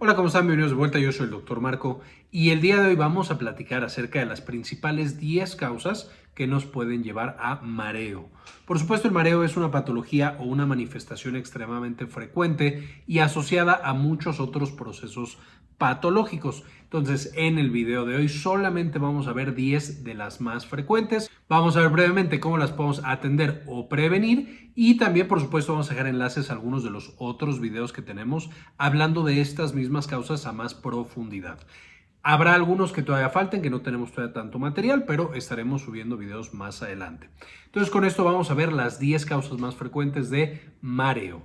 Hola, ¿cómo están? Bienvenidos de vuelta, yo soy el doctor Marco y el día de hoy vamos a platicar acerca de las principales 10 causas que nos pueden llevar a mareo. Por supuesto, el mareo es una patología o una manifestación extremadamente frecuente y asociada a muchos otros procesos patológicos. Entonces, en el video de hoy solamente vamos a ver 10 de las más frecuentes. Vamos a ver brevemente cómo las podemos atender o prevenir y también, por supuesto, vamos a dejar enlaces a algunos de los otros videos que tenemos hablando de estas mismas causas a más profundidad. Habrá algunos que todavía falten, que no tenemos todavía tanto material, pero estaremos subiendo videos más adelante. Entonces con esto vamos a ver las 10 causas más frecuentes de mareo.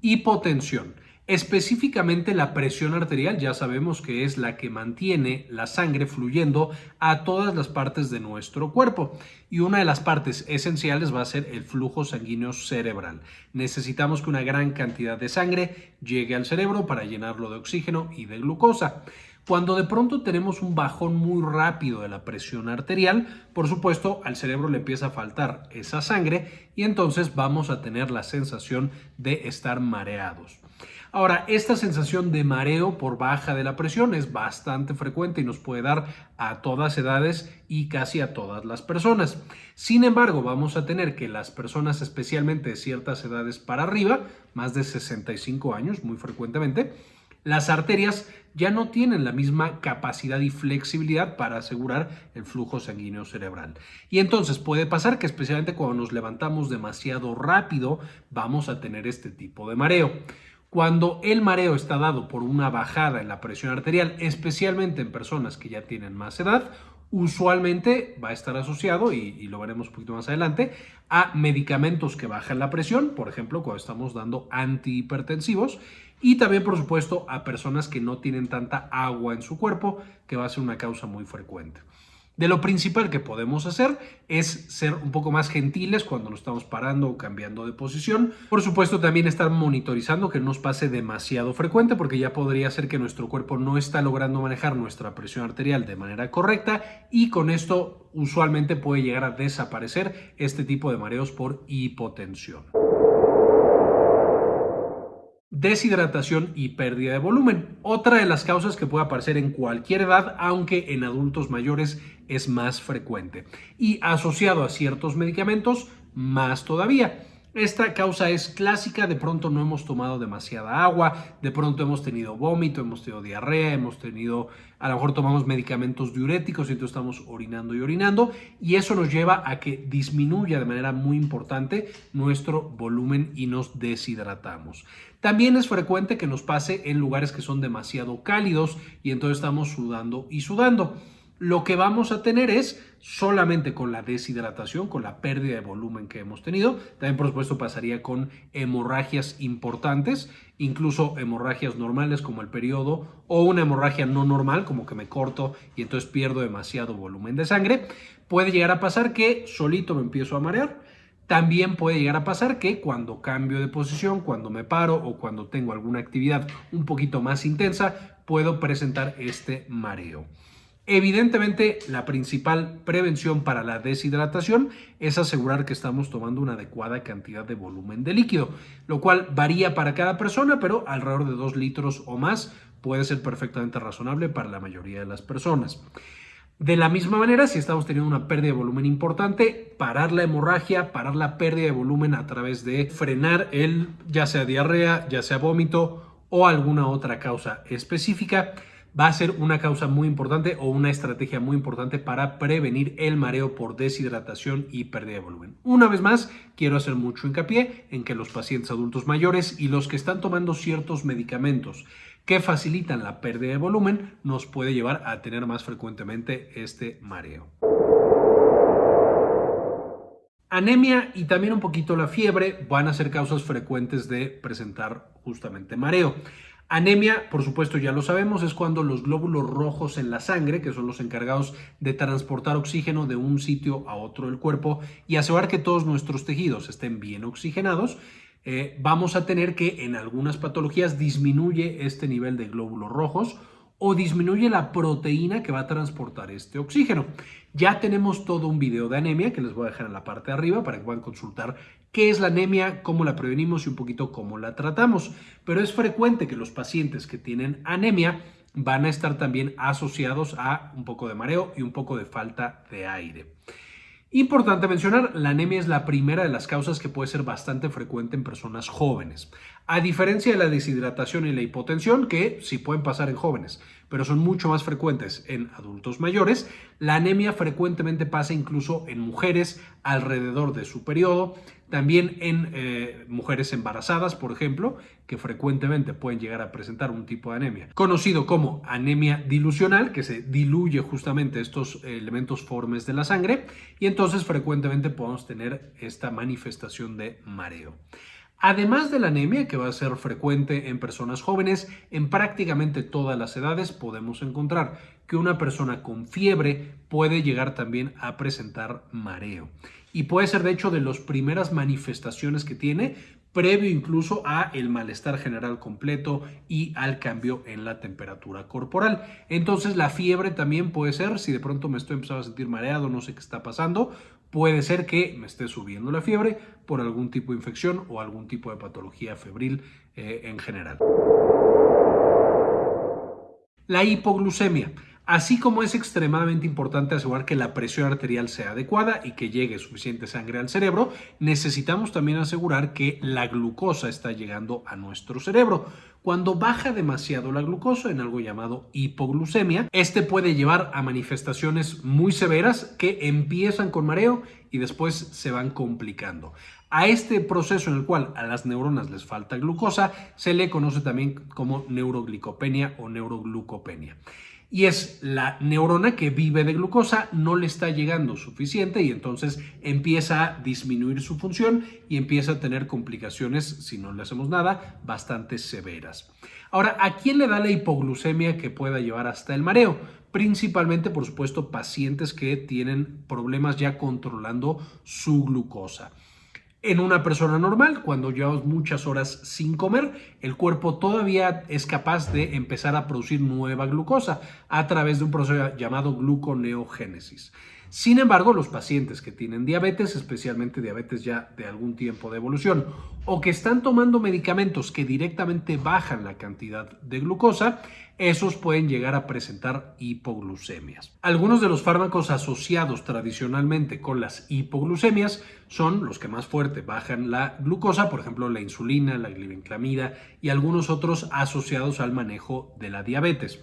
Hipotensión. Específicamente la presión arterial ya sabemos que es la que mantiene la sangre fluyendo a todas las partes de nuestro cuerpo y una de las partes esenciales va a ser el flujo sanguíneo cerebral. Necesitamos que una gran cantidad de sangre llegue al cerebro para llenarlo de oxígeno y de glucosa. Cuando de pronto tenemos un bajón muy rápido de la presión arterial, por supuesto al cerebro le empieza a faltar esa sangre y entonces vamos a tener la sensación de estar mareados. Ahora, esta sensación de mareo por baja de la presión es bastante frecuente y nos puede dar a todas edades y casi a todas las personas. Sin embargo, vamos a tener que las personas, especialmente de ciertas edades para arriba, más de 65 años muy frecuentemente, las arterias ya no tienen la misma capacidad y flexibilidad para asegurar el flujo sanguíneo cerebral. Y entonces puede pasar que especialmente cuando nos levantamos demasiado rápido vamos a tener este tipo de mareo. Cuando el mareo está dado por una bajada en la presión arterial, especialmente en personas que ya tienen más edad, usualmente va a estar asociado, y, lo veremos un poquito más adelante, a medicamentos que bajan la presión, por ejemplo, cuando estamos dando antihipertensivos, y también, por supuesto, a personas que no tienen tanta agua en su cuerpo, que va a ser una causa muy frecuente. De lo principal que podemos hacer es ser un poco más gentiles cuando nos estamos parando o cambiando de posición. Por supuesto, también estar monitorizando que no nos pase demasiado frecuente porque ya podría ser que nuestro cuerpo no está logrando manejar nuestra presión arterial de manera correcta y con esto usualmente puede llegar a desaparecer este tipo de mareos por hipotensión deshidratación y pérdida de volumen. Otra de las causas que puede aparecer en cualquier edad, aunque en adultos mayores es más frecuente. Y asociado a ciertos medicamentos, más todavía. Esta causa es clásica, de pronto no hemos tomado demasiada agua, de pronto hemos tenido vómito, hemos tenido diarrea, hemos tenido, a lo mejor tomamos medicamentos diuréticos y entonces estamos orinando y orinando y eso nos lleva a que disminuya de manera muy importante nuestro volumen y nos deshidratamos. También es frecuente que nos pase en lugares que son demasiado cálidos y entonces estamos sudando y sudando lo que vamos a tener es solamente con la deshidratación, con la pérdida de volumen que hemos tenido. También, por supuesto, pasaría con hemorragias importantes, incluso hemorragias normales como el periodo o una hemorragia no normal, como que me corto y entonces pierdo demasiado volumen de sangre. Puede llegar a pasar que solito me empiezo a marear. También puede llegar a pasar que cuando cambio de posición, cuando me paro o cuando tengo alguna actividad un poquito más intensa, puedo presentar este mareo. Evidentemente, la principal prevención para la deshidratación es asegurar que estamos tomando una adecuada cantidad de volumen de líquido, lo cual varía para cada persona, pero alrededor de 2 litros o más puede ser perfectamente razonable para la mayoría de las personas. De la misma manera, si estamos teniendo una pérdida de volumen importante, parar la hemorragia, parar la pérdida de volumen a través de frenar el, ya sea diarrea, ya sea vómito o alguna otra causa específica, va a ser una causa muy importante o una estrategia muy importante para prevenir el mareo por deshidratación y pérdida de volumen. Una vez más, quiero hacer mucho hincapié en que los pacientes adultos mayores y los que están tomando ciertos medicamentos que facilitan la pérdida de volumen nos puede llevar a tener más frecuentemente este mareo. Anemia y también un poquito la fiebre van a ser causas frecuentes de presentar justamente mareo. Anemia, por supuesto, ya lo sabemos, es cuando los glóbulos rojos en la sangre, que son los encargados de transportar oxígeno de un sitio a otro del cuerpo y asegurar que todos nuestros tejidos estén bien oxigenados, eh, vamos a tener que en algunas patologías disminuye este nivel de glóbulos rojos o disminuye la proteína que va a transportar este oxígeno. Ya tenemos todo un video de anemia que les voy a dejar en la parte de arriba para que puedan consultar qué es la anemia, cómo la prevenimos y un poquito cómo la tratamos. Pero es frecuente que los pacientes que tienen anemia van a estar también asociados a un poco de mareo y un poco de falta de aire. Importante mencionar, la anemia es la primera de las causas que puede ser bastante frecuente en personas jóvenes. A diferencia de la deshidratación y la hipotensión, que sí pueden pasar en jóvenes, pero son mucho más frecuentes en adultos mayores, la anemia frecuentemente pasa incluso en mujeres alrededor de su periodo, también en eh, mujeres embarazadas, por ejemplo, que frecuentemente pueden llegar a presentar un tipo de anemia, conocido como anemia dilucional, que se diluye justamente estos elementos formes de la sangre, y entonces frecuentemente podemos tener esta manifestación de mareo. Además de la anemia, que va a ser frecuente en personas jóvenes, en prácticamente todas las edades podemos encontrar que una persona con fiebre puede llegar también a presentar mareo. Y puede ser de hecho de las primeras manifestaciones que tiene, previo incluso a el malestar general completo y al cambio en la temperatura corporal. Entonces la fiebre también puede ser, si de pronto me estoy empezando a sentir mareado, no sé qué está pasando, Puede ser que me esté subiendo la fiebre por algún tipo de infección o algún tipo de patología febril eh, en general. La hipoglucemia. Así como es extremadamente importante asegurar que la presión arterial sea adecuada y que llegue suficiente sangre al cerebro, necesitamos también asegurar que la glucosa está llegando a nuestro cerebro. Cuando baja demasiado la glucosa en algo llamado hipoglucemia, este puede llevar a manifestaciones muy severas que empiezan con mareo y después se van complicando. A este proceso en el cual a las neuronas les falta glucosa se le conoce también como neuroglicopenia o neuroglucopenia y es la neurona que vive de glucosa, no le está llegando suficiente y entonces empieza a disminuir su función y empieza a tener complicaciones, si no le hacemos nada, bastante severas. Ahora, ¿a quién le da la hipoglucemia que pueda llevar hasta el mareo? Principalmente, por supuesto, pacientes que tienen problemas ya controlando su glucosa. En una persona normal, cuando llevamos muchas horas sin comer, el cuerpo todavía es capaz de empezar a producir nueva glucosa a través de un proceso llamado gluconeogénesis. Sin embargo, los pacientes que tienen diabetes, especialmente diabetes ya de algún tiempo de evolución, o que están tomando medicamentos que directamente bajan la cantidad de glucosa, esos pueden llegar a presentar hipoglucemias. Algunos de los fármacos asociados tradicionalmente con las hipoglucemias son los que más fuerte bajan la glucosa, por ejemplo la insulina, la glibenclamida y algunos otros asociados al manejo de la diabetes.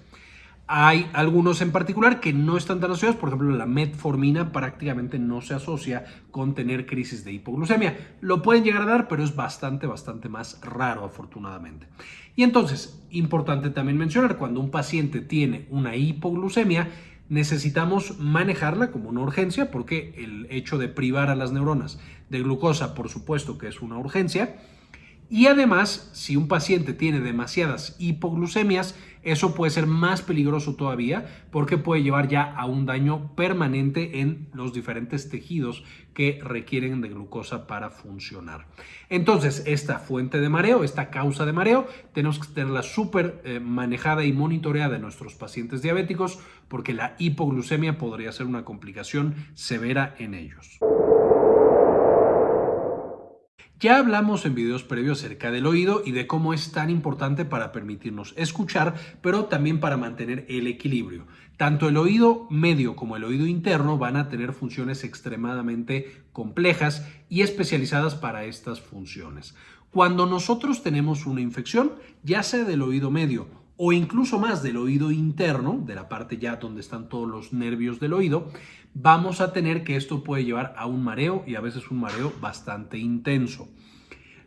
Hay algunos en particular que no están tan asociados, por ejemplo la metformina prácticamente no se asocia con tener crisis de hipoglucemia. Lo pueden llegar a dar, pero es bastante, bastante más raro afortunadamente. Y entonces, importante también mencionar, cuando un paciente tiene una hipoglucemia, necesitamos manejarla como una urgencia porque el hecho de privar a las neuronas de glucosa, por supuesto que es una urgencia, y además, si un paciente tiene demasiadas hipoglucemias, eso puede ser más peligroso todavía porque puede llevar ya a un daño permanente en los diferentes tejidos que requieren de glucosa para funcionar. Entonces, esta fuente de mareo, esta causa de mareo, tenemos que tenerla súper eh, manejada y monitoreada en nuestros pacientes diabéticos porque la hipoglucemia podría ser una complicación severa en ellos. Ya hablamos en videos previos acerca del oído y de cómo es tan importante para permitirnos escuchar, pero también para mantener el equilibrio. Tanto el oído medio como el oído interno van a tener funciones extremadamente complejas y especializadas para estas funciones. Cuando nosotros tenemos una infección, ya sea del oído medio o incluso más del oído interno, de la parte ya donde están todos los nervios del oído, vamos a tener que esto puede llevar a un mareo y a veces un mareo bastante intenso.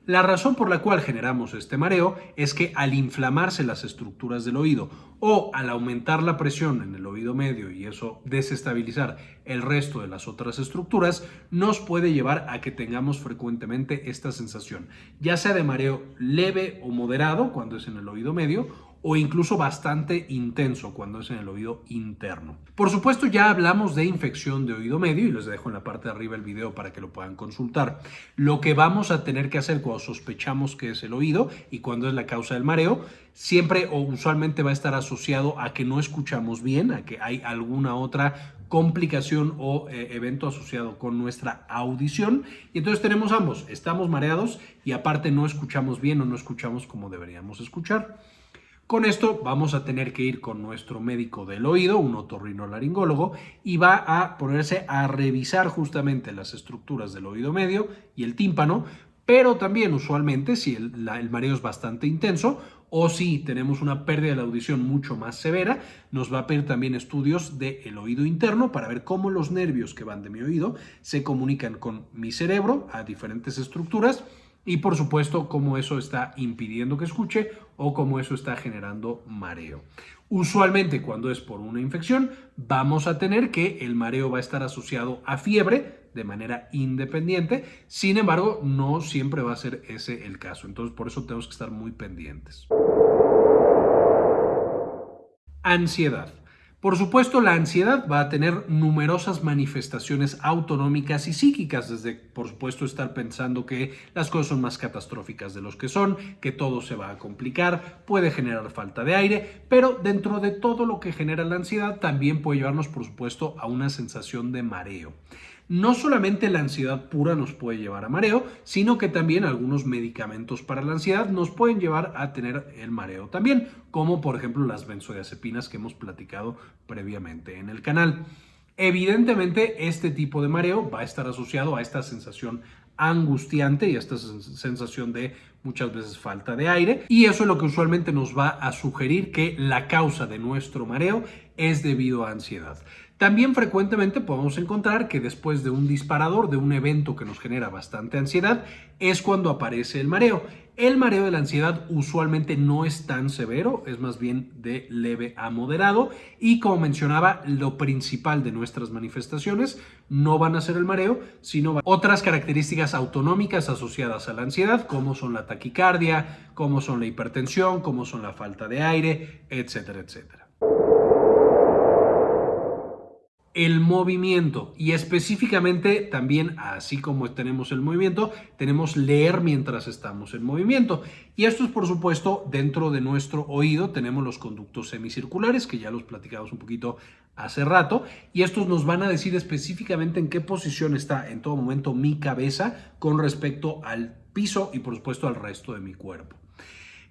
La razón por la cual generamos este mareo es que al inflamarse las estructuras del oído o al aumentar la presión en el oído medio y eso desestabilizar el resto de las otras estructuras, nos puede llevar a que tengamos frecuentemente esta sensación, ya sea de mareo leve o moderado cuando es en el oído medio o incluso bastante intenso cuando es en el oído interno. Por supuesto ya hablamos de infección de oído medio y les dejo en la parte de arriba el video para que lo puedan consultar. Lo que vamos a tener que hacer cuando sospechamos que es el oído y cuando es la causa del mareo, siempre o usualmente va a estar asociado a que no escuchamos bien, a que hay alguna otra complicación o eh, evento asociado con nuestra audición. Y entonces tenemos ambos, estamos mareados y aparte no escuchamos bien o no escuchamos como deberíamos escuchar. Con esto vamos a tener que ir con nuestro médico del oído, un otorrinolaringólogo, y va a ponerse a revisar justamente las estructuras del oído medio y el tímpano, pero también usualmente si el, mareo es bastante intenso o si tenemos una pérdida de la audición mucho más severa, nos va a pedir también estudios del oído interno para ver cómo los nervios que van de mi oído se comunican con mi cerebro a diferentes estructuras y por supuesto cómo eso está impidiendo que escuche o cómo eso está generando mareo. Usualmente cuando es por una infección vamos a tener que el mareo va a estar asociado a fiebre, de manera independiente. Sin embargo, no siempre va a ser ese el caso. Entonces, por eso tenemos que estar muy pendientes. Ansiedad. Por supuesto, la ansiedad va a tener numerosas manifestaciones autonómicas y psíquicas, desde, por supuesto, estar pensando que las cosas son más catastróficas de los que son, que todo se va a complicar, puede generar falta de aire, pero dentro de todo lo que genera la ansiedad también puede llevarnos, por supuesto, a una sensación de mareo. No solamente la ansiedad pura nos puede llevar a mareo, sino que también algunos medicamentos para la ansiedad nos pueden llevar a tener el mareo también, como por ejemplo las benzodiazepinas que hemos platicado previamente en el canal. Evidentemente, este tipo de mareo va a estar asociado a esta sensación angustiante y a esta sensación de muchas veces falta de aire y eso es lo que usualmente nos va a sugerir que la causa de nuestro mareo es debido a ansiedad. También frecuentemente podemos encontrar que después de un disparador, de un evento que nos genera bastante ansiedad, es cuando aparece el mareo. El mareo de la ansiedad usualmente no es tan severo, es más bien de leve a moderado y como mencionaba, lo principal de nuestras manifestaciones no van a ser el mareo, sino otras características autonómicas asociadas a la ansiedad, como son la taquicardia, como son la hipertensión, como son la falta de aire, etcétera, etcétera el movimiento. Y específicamente también así como tenemos el movimiento tenemos leer mientras estamos en movimiento. Y esto es por supuesto dentro de nuestro oído. Tenemos los conductos semicirculares que ya los platicamos un poquito hace rato. Y estos nos van a decir específicamente en qué posición está en todo momento mi cabeza con respecto al piso y por supuesto al resto de mi cuerpo.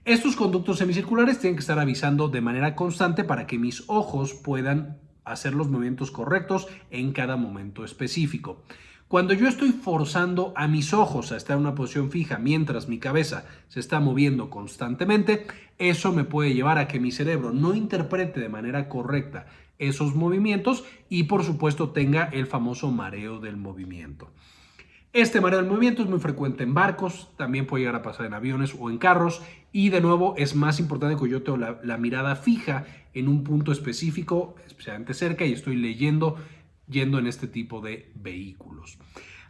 Estos conductos semicirculares tienen que estar avisando de manera constante para que mis ojos puedan hacer los movimientos correctos en cada momento específico. Cuando yo estoy forzando a mis ojos a estar en una posición fija mientras mi cabeza se está moviendo constantemente, eso me puede llevar a que mi cerebro no interprete de manera correcta esos movimientos y por supuesto tenga el famoso mareo del movimiento. Este mareo del movimiento es muy frecuente en barcos, también puede llegar a pasar en aviones o en carros y de nuevo es más importante que yo tengo la, mirada fija en un punto específico, especialmente cerca y estoy leyendo yendo en este tipo de vehículos.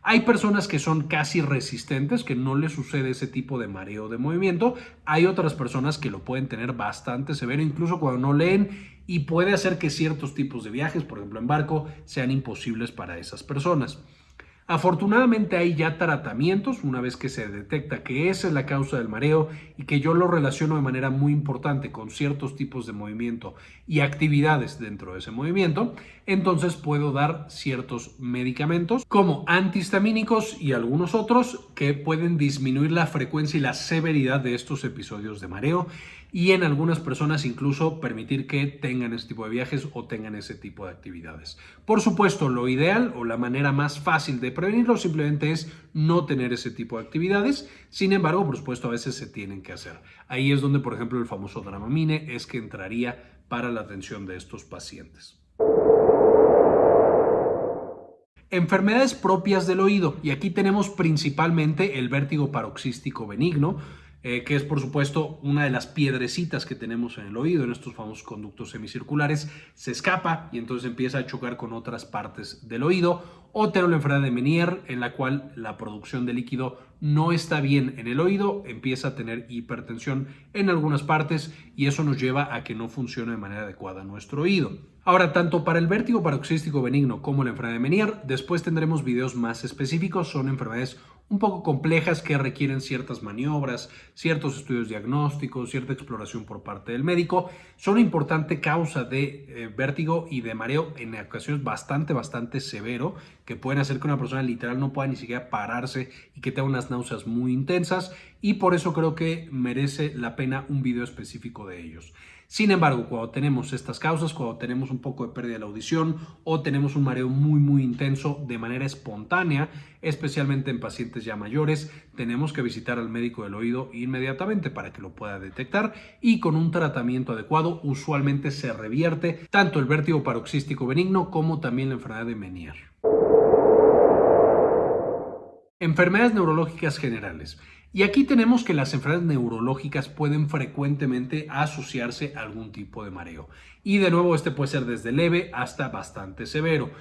Hay personas que son casi resistentes, que no les sucede ese tipo de mareo de movimiento. Hay otras personas que lo pueden tener bastante severo, incluso cuando no leen, y puede hacer que ciertos tipos de viajes, por ejemplo en barco, sean imposibles para esas personas. Afortunadamente hay ya tratamientos una vez que se detecta que esa es la causa del mareo y que yo lo relaciono de manera muy importante con ciertos tipos de movimiento y actividades dentro de ese movimiento, entonces puedo dar ciertos medicamentos como antihistamínicos y algunos otros que pueden disminuir la frecuencia y la severidad de estos episodios de mareo y en algunas personas incluso permitir que tengan ese tipo de viajes o tengan ese tipo de actividades. Por supuesto, lo ideal o la manera más fácil de prevenirlo simplemente es no tener ese tipo de actividades. Sin embargo, por supuesto, a veces se tienen que hacer. Ahí es donde, por ejemplo, el famoso Dramamine es que entraría para la atención de estos pacientes. Enfermedades propias del oído. Y aquí tenemos principalmente el vértigo paroxístico benigno, eh, que es por supuesto una de las piedrecitas que tenemos en el oído, en estos famosos conductos semicirculares, se escapa y entonces empieza a chocar con otras partes del oído, o tener la enfermedad de Menier, en la cual la producción de líquido no está bien en el oído, empieza a tener hipertensión en algunas partes y eso nos lleva a que no funcione de manera adecuada nuestro oído. Ahora, tanto para el vértigo paroxístico benigno como la enfermedad de Menier, después tendremos videos más específicos, son enfermedades un poco complejas que requieren ciertas maniobras, ciertos estudios diagnósticos, cierta exploración por parte del médico. Son una importante causa de eh, vértigo y de mareo en ocasiones bastante, bastante severo, que pueden hacer que una persona literal no pueda ni siquiera pararse y que tenga unas náuseas muy intensas y por eso creo que merece la pena un video específico de ellos. Sin embargo, cuando tenemos estas causas, cuando tenemos un poco de pérdida de la audición o tenemos un mareo muy muy intenso de manera espontánea, especialmente en pacientes ya mayores, tenemos que visitar al médico del oído inmediatamente para que lo pueda detectar y con un tratamiento adecuado usualmente se revierte tanto el vértigo paroxístico benigno como también la enfermedad de Menier. Enfermedades neurológicas generales. Y aquí tenemos que las enfermedades neurológicas pueden frecuentemente asociarse a algún tipo de mareo. Y de nuevo, este puede ser desde leve hasta bastante severo.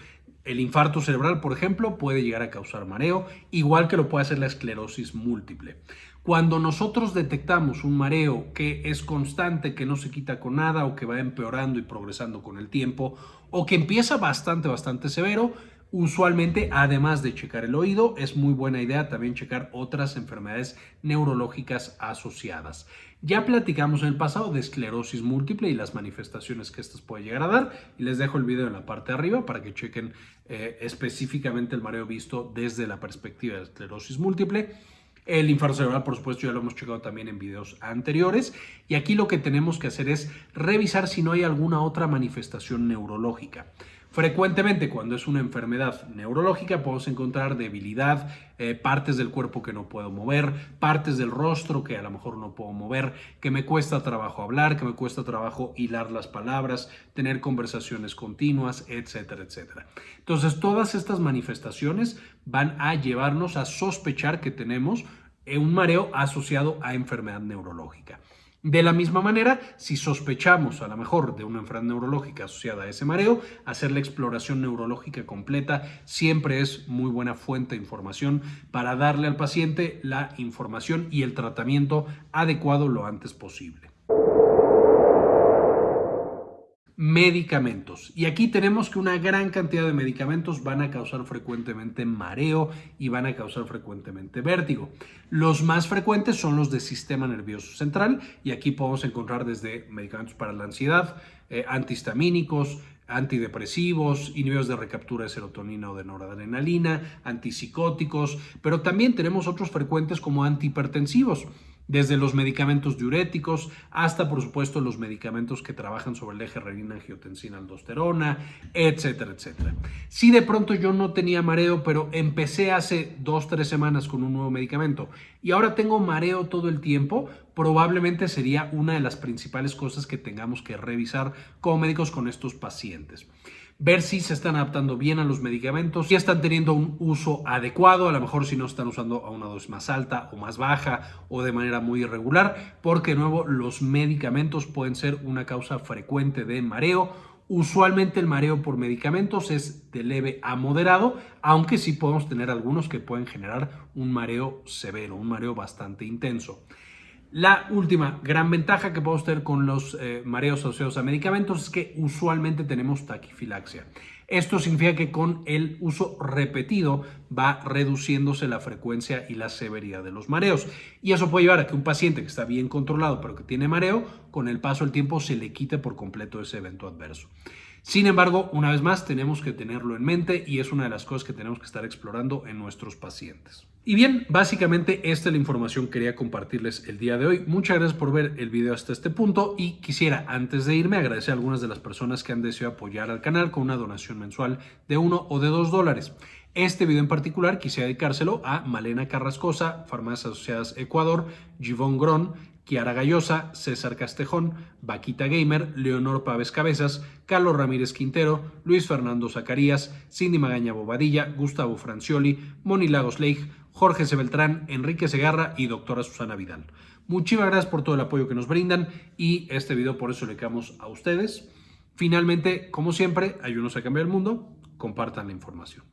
El infarto cerebral, por ejemplo, puede llegar a causar mareo, igual que lo puede hacer la esclerosis múltiple. Cuando nosotros detectamos un mareo que es constante, que no se quita con nada o que va empeorando y progresando con el tiempo, o que empieza bastante, bastante severo, Usualmente, además de checar el oído, es muy buena idea también checar otras enfermedades neurológicas asociadas. Ya platicamos en el pasado de esclerosis múltiple y las manifestaciones que estas puede llegar a dar y les dejo el video en la parte de arriba para que chequen eh, específicamente el mareo visto desde la perspectiva de esclerosis múltiple. El infarto cerebral, por supuesto, ya lo hemos checado también en videos anteriores. Y aquí lo que tenemos que hacer es revisar si no hay alguna otra manifestación neurológica. Frecuentemente cuando es una enfermedad neurológica podemos encontrar debilidad, eh, partes del cuerpo que no puedo mover, partes del rostro que a lo mejor no puedo mover, que me cuesta trabajo hablar, que me cuesta trabajo hilar las palabras, tener conversaciones continuas, etcétera, etcétera. Entonces todas estas manifestaciones van a llevarnos a sospechar que tenemos un mareo asociado a enfermedad neurológica. De la misma manera, si sospechamos a lo mejor de una enfermedad neurológica asociada a ese mareo, hacer la exploración neurológica completa siempre es muy buena fuente de información para darle al paciente la información y el tratamiento adecuado lo antes posible. Medicamentos. Y aquí tenemos que una gran cantidad de medicamentos van a causar frecuentemente mareo y van a causar frecuentemente vértigo. Los más frecuentes son los de sistema nervioso central y aquí podemos encontrar desde medicamentos para la ansiedad, eh, antihistamínicos, antidepresivos, inhibidores de recaptura de serotonina o de noradrenalina, antipsicóticos, pero también tenemos otros frecuentes como antihipertensivos desde los medicamentos diuréticos hasta, por supuesto, los medicamentos que trabajan sobre el eje renina-angiotensina-aldosterona, etcétera, etcétera. Si de pronto yo no tenía mareo, pero empecé hace dos, tres semanas con un nuevo medicamento. Y ahora tengo mareo todo el tiempo, probablemente sería una de las principales cosas que tengamos que revisar como médicos con estos pacientes ver si se están adaptando bien a los medicamentos, si están teniendo un uso adecuado, a lo mejor si no están usando a una dosis más alta o más baja o de manera muy irregular, porque de nuevo los medicamentos pueden ser una causa frecuente de mareo. Usualmente el mareo por medicamentos es de leve a moderado, aunque sí podemos tener algunos que pueden generar un mareo severo, un mareo bastante intenso. La última gran ventaja que podemos tener con los eh, mareos asociados a medicamentos es que usualmente tenemos taquifilaxia. Esto significa que con el uso repetido va reduciéndose la frecuencia y la severidad de los mareos. Y eso puede llevar a que un paciente que está bien controlado pero que tiene mareo, con el paso del tiempo se le quite por completo ese evento adverso. Sin embargo, una vez más, tenemos que tenerlo en mente y es una de las cosas que tenemos que estar explorando en nuestros pacientes. Y bien, básicamente esta es la información que quería compartirles el día de hoy. Muchas gracias por ver el video hasta este punto y quisiera, antes de irme, agradecer a algunas de las personas que han deseado apoyar al canal con una donación mensual de uno o de dos dólares. Este video en particular quise dedicárselo a Malena Carrascosa, Farmacias Asociadas Ecuador, Givón Gron, Kiara Gallosa, César Castejón, Vaquita Gamer, Leonor Pávez Cabezas, Carlos Ramírez Quintero, Luis Fernando Zacarías, Cindy Magaña Bobadilla, Gustavo Francioli, Moni Lagos Leigh, Jorge C. Beltrán, Enrique Segarra y doctora Susana Vidal. Muchísimas gracias por todo el apoyo que nos brindan y este video por eso le quedamos a ustedes. Finalmente, como siempre, ayúdenos a cambiar el mundo, compartan la información.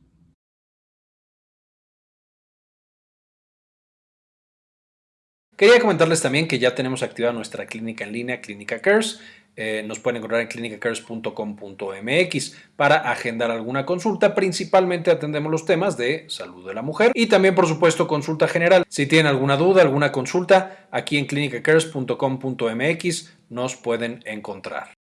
Quería comentarles también que ya tenemos activada nuestra clínica en línea, Clínica Cares. Eh, nos pueden encontrar en clinicacares.com.mx para agendar alguna consulta. Principalmente atendemos los temas de salud de la mujer y también, por supuesto, consulta general. Si tienen alguna duda, alguna consulta, aquí en clinicacares.com.mx nos pueden encontrar.